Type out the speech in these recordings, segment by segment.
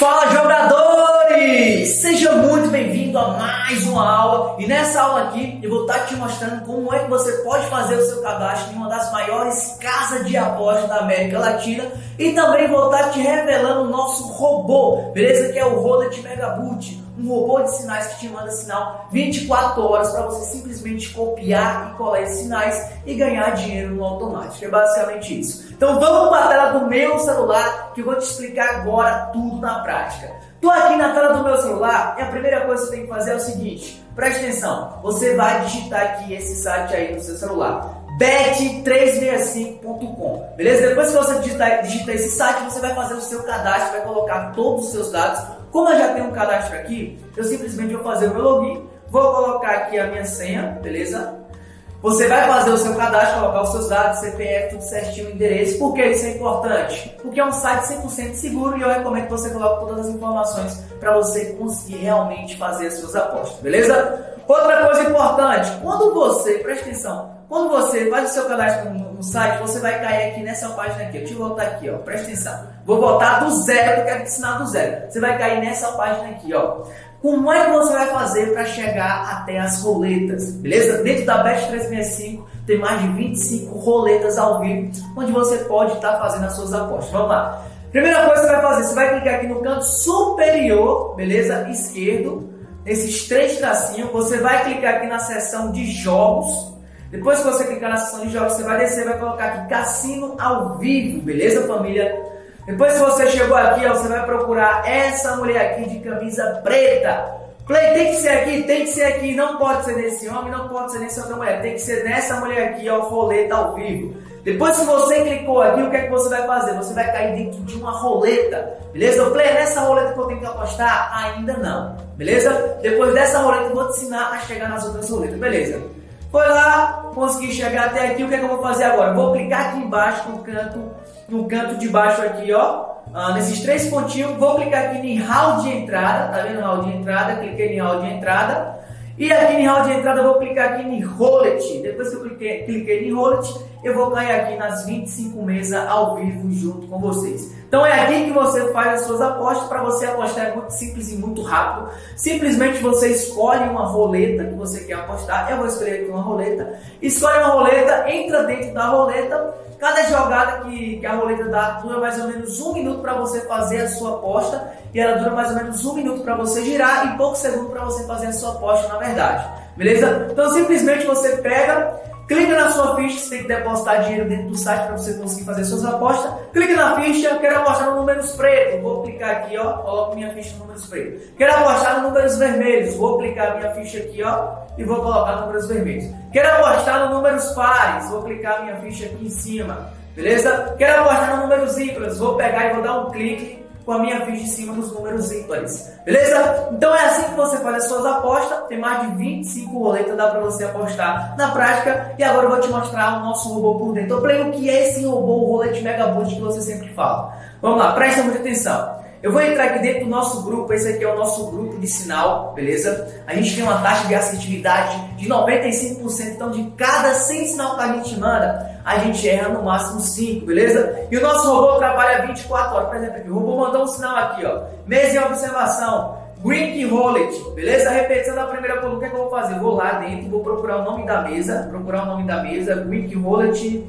Fala jogadores! Seja muito bem-vindo a mais uma aula e nessa aula aqui eu vou estar te mostrando como é que você pode fazer o seu cadastro em uma das maiores casas de apostas da América Latina e também vou estar te revelando o nosso robô, beleza? Que é o Rolet Megaboot um robô de sinais que te manda sinal 24 horas para você simplesmente copiar e colar esses sinais e ganhar dinheiro no automático. É basicamente isso. Então vamos para a tela do meu celular que eu vou te explicar agora tudo na prática. Tô aqui na tela do meu celular e a primeira coisa que você tem que fazer é o seguinte, preste atenção, você vai digitar aqui esse site aí no seu celular bet365.com, beleza? Depois que você digitar, digitar esse site, você vai fazer o seu cadastro, vai colocar todos os seus dados. Como eu já tenho um cadastro aqui, eu simplesmente vou fazer o meu login, vou colocar aqui a minha senha, beleza? Você vai fazer o seu cadastro, colocar os seus dados, CPF, tudo certinho, endereço. Por que isso é importante? Porque é um site 100% seguro e eu recomendo que você coloque todas as informações para você conseguir realmente fazer as suas apostas, beleza? Outra coisa importante, quando você, presta atenção, quando você faz o seu cadastro no, no, site, você vai cair aqui nessa página aqui. Deixa eu voltar aqui, ó. Presta atenção. Vou voltar do zero, porque eu quero te ensinar do zero. Você vai cair nessa página aqui, ó. Como é que você vai fazer para chegar até as roletas? Beleza? Dentro da Bet 365 tem mais de 25 roletas ao vivo, onde você pode estar tá fazendo as suas apostas. Vamos lá. Primeira coisa que você vai fazer, você vai clicar aqui no canto superior, beleza? Esquerdo, nesses três tracinhos, você vai clicar aqui na seção de jogos, depois que você clicar na seção de jogos, você vai descer, vai colocar aqui Cassino ao vivo, beleza família? Depois que você chegou aqui, ó, você vai procurar essa mulher aqui de camisa preta. Play tem que ser aqui, tem que ser aqui, não pode ser nesse homem, não pode ser nessa outra mulher, tem que ser nessa mulher aqui, ó, roleta ao vivo. Depois que você clicou aqui, o que é que você vai fazer? Você vai cair dentro de uma roleta, beleza? O play é nessa roleta que eu tenho que apostar? Ainda não, beleza? Depois dessa roleta eu vou te ensinar a chegar nas outras roletas, beleza? Foi lá, consegui chegar até aqui, o que, é que eu vou fazer agora? Vou clicar aqui embaixo no canto, no canto de baixo aqui, ó, ah, nesses três pontinhos, vou clicar aqui em hall de entrada, tá vendo hall de entrada? Cliquei em hall de entrada. E aqui em hall de entrada eu vou clicar aqui em Rolet. Depois que eu cliquei, cliquei em Rolet, eu vou cair aqui nas 25 mesas ao vivo junto com vocês. Então é aqui que você faz as suas apostas. Para você apostar é muito simples e muito rápido. Simplesmente você escolhe uma roleta que você quer apostar. Eu vou escolher aqui uma roleta. Escolhe uma roleta, entra dentro da roleta. Cada jogada que, que a roleta dá dura mais ou menos um minuto para você fazer a sua aposta. E ela dura mais ou menos um minuto para você girar e poucos segundos para você fazer a sua aposta, na verdade. Beleza? Então simplesmente você pega Clica na sua ficha, você tem que depositar dinheiro dentro do site para você conseguir fazer suas apostas. Clica na ficha, quero apostar no números pretos. Vou clicar aqui, ó, coloco minha ficha no números pretos. Quero apostar no números vermelhos. Vou clicar minha ficha aqui, ó, e vou colocar números vermelhos. Quero apostar no números pares. Vou clicar minha ficha aqui em cima. Beleza? Quero apostar no números ímpares. Vou pegar e vou dar um clique com a minha ficha em cima dos números ímpares. Beleza? Então é assim que você faz as suas apostas. Tem mais de 25 roletas, dá para você apostar na prática. E agora eu vou te mostrar o nosso robô por dentro. Eu falei o que é esse robô, o rolete Mega Boost que você sempre fala. Vamos lá, presta muita atenção. Eu vou entrar aqui dentro do nosso grupo, esse aqui é o nosso grupo de sinal, beleza? A gente tem uma taxa de assertividade de 95%, então de cada 100 sinal que a gente manda, a gente erra no máximo 5, beleza? E o nosso robô trabalha 24 horas, por exemplo, aqui, o robô mandou um sinal aqui, ó, mesa em observação, Green Rollet, beleza? Repetição da primeira coluna, o que, é que eu vou fazer? Vou lá dentro, vou procurar o nome da mesa, procurar o nome da mesa, Green Rollet,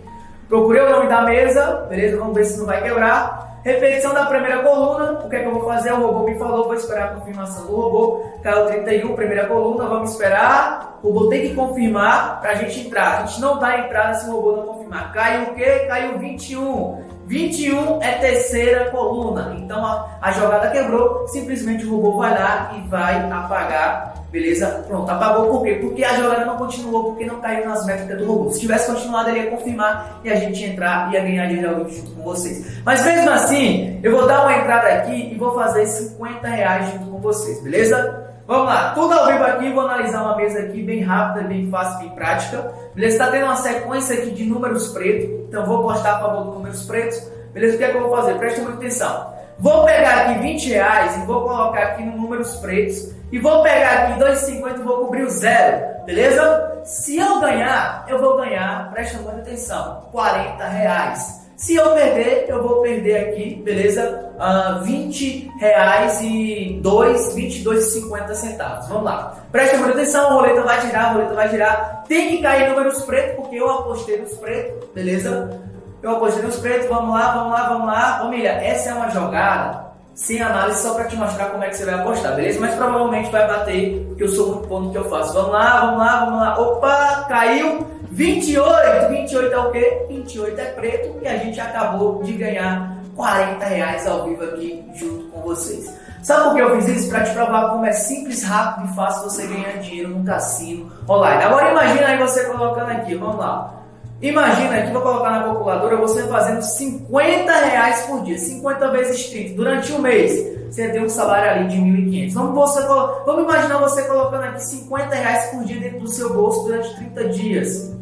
procurei o nome da mesa, beleza? Vamos ver se não vai quebrar. Repetição da primeira coluna, o que é que eu vou fazer? O robô me falou, vou esperar a confirmação do robô. Caiu 31, primeira coluna, vamos esperar. O robô tem que confirmar para a gente entrar. A gente não dá entrada se o robô não confirmar. Caiu o quê? Caiu 21. 21 é terceira coluna. Então a, a jogada quebrou, simplesmente o robô vai lá e vai apagar Beleza? Pronto, apagou por quê? Porque a jogada não continuou, porque não caiu nas métricas do robô. Se tivesse continuado, ele ia confirmar e a gente ia entrar e ia ganhar dinheiro junto com vocês. Mas mesmo assim, eu vou dar uma entrada aqui e vou fazer 50 reais junto com vocês, beleza? Vamos lá, tudo ao vivo aqui, vou analisar uma mesa aqui bem rápida, bem fácil, bem prática. Beleza? Está tendo uma sequência aqui de números pretos, então vou postar a favor dos números pretos. Beleza? O que é que eu vou fazer? Preste muita atenção. Vou pegar aqui 20 reais e vou colocar aqui no números pretos e vou pegar aqui 2,50 e vou cobrir o zero, beleza? Se eu ganhar, eu vou ganhar, presta muita atenção, 40 reais. Se eu perder, eu vou perder aqui, beleza? Uh, 20 reais e 2, 22,50 centavos. Vamos lá. Preste muita atenção, a roleta vai girar, a roleta vai girar. Tem que cair números pretos, porque eu apostei nos pretos, beleza? Eu apostei nos pretos, vamos lá, vamos lá, vamos lá. Família, essa é uma jogada sem análise só para te mostrar como é que você vai apostar, beleza? Mas provavelmente vai bater, porque eu sou muito bom no que eu faço. Vamos lá, vamos lá, vamos lá. Opa, caiu 28. 28 é o quê? 28 é preto e a gente acabou de ganhar 40 reais ao vivo aqui junto com vocês. Sabe por que eu fiz isso? Para te provar como é simples, rápido e fácil você ganhar dinheiro num cassino online. Agora imagina aí você colocando aqui, vamos lá. Imagina aqui, vou colocar na calculadora, você fazendo 50 reais por dia, 50 vezes 30, durante um mês. Você tem um salário ali de 1.500. Vamos, você, vamos imaginar você colocando aqui 50 reais por dia dentro do seu bolso durante 30 dias.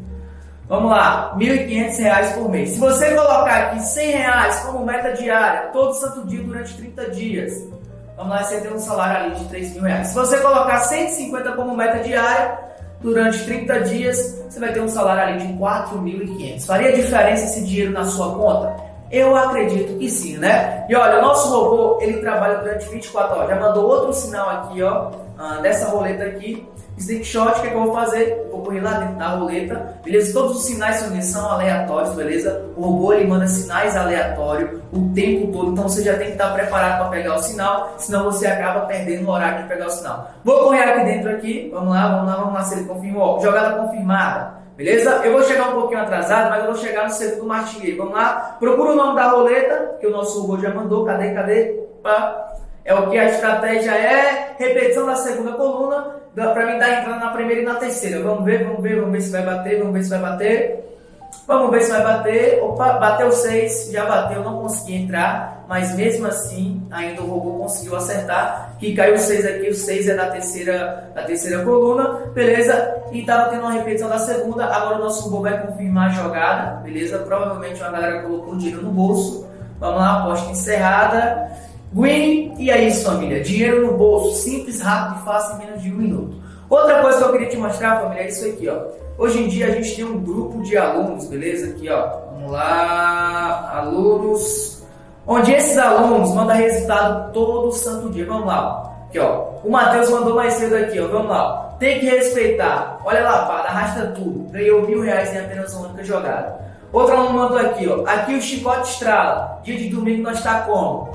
Vamos lá, R$ 1.500 por mês. Se você colocar aqui 100 reais como meta diária, todo santo dia durante 30 dias, vamos lá, você tem um salário ali de 3 mil reais. Se você colocar 150 como meta diária, durante 30 dias, você vai ter um salário ali de 4.500. Faria diferença esse dinheiro na sua conta? Eu acredito que sim, né? E olha, o nosso robô, ele trabalha durante 24 horas. Já mandou outro sinal aqui, ó, ah, dessa roleta aqui. Slingshot, o que, é que eu vou fazer? vou correr lá dentro da roleta, beleza? Todos os sinais são aleatórios, beleza? O robô ele manda sinais aleatórios o tempo todo, então você já tem que estar preparado para pegar o sinal, senão você acaba perdendo o horário de pegar o sinal. Vou correr aqui dentro aqui, vamos lá, vamos lá, vamos lá, se ele confirmou. Jogada confirmada. Beleza? Eu vou chegar um pouquinho atrasado, mas eu vou chegar no segundo martingueiro. Vamos lá? Procura o nome da roleta, que o nosso robô já mandou. Cadê, cadê? Pá. É o que a estratégia é. Repetição da segunda coluna para mim dar entrada na primeira e na terceira. Vamos ver, vamos ver, vamos ver se vai bater, vamos ver se vai bater. Vamos ver se vai bater. Opa, bateu 6, já bateu, não consegui entrar, mas mesmo assim, ainda o robô conseguiu acertar. Que caiu 6 aqui, o 6 é da terceira, da terceira coluna, beleza? E tava tendo uma repetição da segunda. Agora o nosso robô vai confirmar a jogada, beleza? Provavelmente uma galera colocou o dinheiro no bolso. Vamos lá, aposta encerrada. Win, e é isso família, dinheiro no bolso, simples, rápido e fácil em menos de um minuto. Outra coisa que eu queria te mostrar família é isso aqui ó. Hoje em dia a gente tem um grupo de alunos, beleza? Aqui ó, vamos lá, alunos, onde esses alunos mandam resultado todo santo dia, vamos lá. Aqui ó, o Matheus mandou mais cedo aqui ó, vamos lá. Tem que respeitar, olha lá pá, arrasta tudo, ganhou mil reais em apenas uma única jogada. Outro aluno mandou aqui ó, aqui o chicote estrala, dia de domingo nós está como?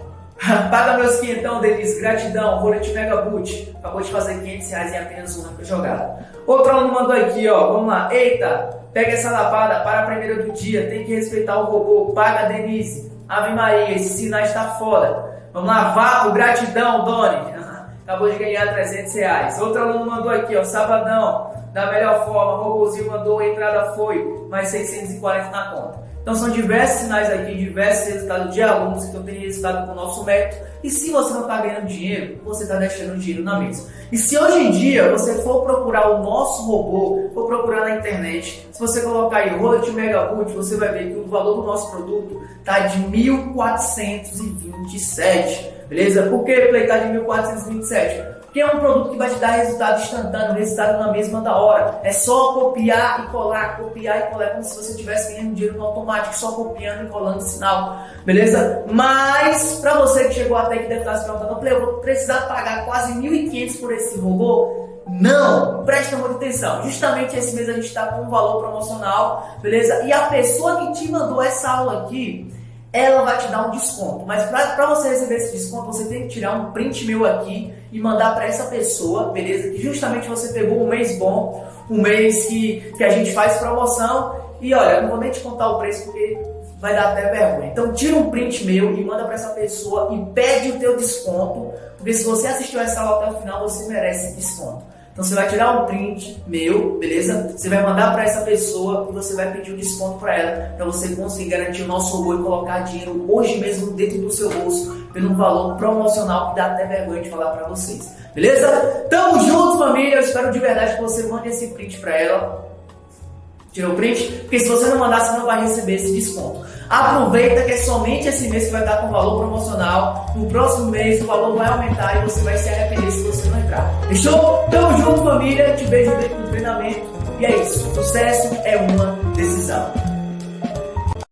Paga meus quinhentão, Denise. Gratidão. Rolete Mega Boot. Acabou de fazer 500 reais em apenas uma jogada. Outro aluno mandou aqui, ó. Vamos lá. Eita, pega essa lapada para a primeira do dia. Tem que respeitar o robô. Paga, Denise. Ave Maria, esse sinal está foda. Vamos lá. Vapo, gratidão, Doni. Acabou de ganhar 300 reais. Outro aluno mandou aqui, ó. Sabadão. Da melhor forma. Robôzinho mandou, a entrada foi. Mais 640 na conta. Então são diversos sinais aqui, diversos resultados de alunos que tendo resultado com o nosso método. E se você não está ganhando dinheiro, você está deixando dinheiro na mesa. E se hoje em dia você for procurar o nosso robô, for procurar na internet, se você colocar aí Road Megaboot, você vai ver que o valor do nosso produto está de 1.427. Beleza? Por que ele está de 1.427? Que é um produto que vai te dar resultado instantâneo, resultado na mesma da hora. É só copiar e colar, copiar e colar, como se você estivesse ganhando dinheiro no automático, só copiando e colando sinal, beleza? Mas, para você que chegou até aqui deve estar se perguntando, eu vou precisar pagar quase 1.500 por esse robô? Não, presta muita atenção. Justamente esse mês a gente está com um valor promocional, beleza? E a pessoa que te mandou essa aula aqui, ela vai te dar um desconto. Mas para você receber esse desconto, você tem que tirar um print meu aqui e mandar para essa pessoa, beleza? Que justamente você pegou um mês bom, um mês que, que a gente faz promoção. E olha, não vou nem te contar o preço porque vai dar até vergonha. Então tira um print meu e manda para essa pessoa e pede o teu desconto, porque se você assistiu essa aula até o final, você merece desconto. Então você vai tirar um print meu, beleza? Você vai mandar para essa pessoa e você vai pedir um desconto para ela, para você conseguir garantir o nosso robô e colocar dinheiro hoje mesmo dentro do seu bolso, pelo valor promocional que dá até vergonha de falar para vocês. Beleza? Tamo junto, família. Eu espero de verdade que você mande esse print para ela. Tirou o print? Porque se você não mandar, você não vai receber esse desconto. Aproveita que é somente esse mês que vai estar com valor promocional. No próximo mês o valor vai aumentar e você vai se arrepender se você não entrar. Fechou? Tamo junto, família. Te vejo dentro do treinamento. E é isso. Sucesso é uma decisão.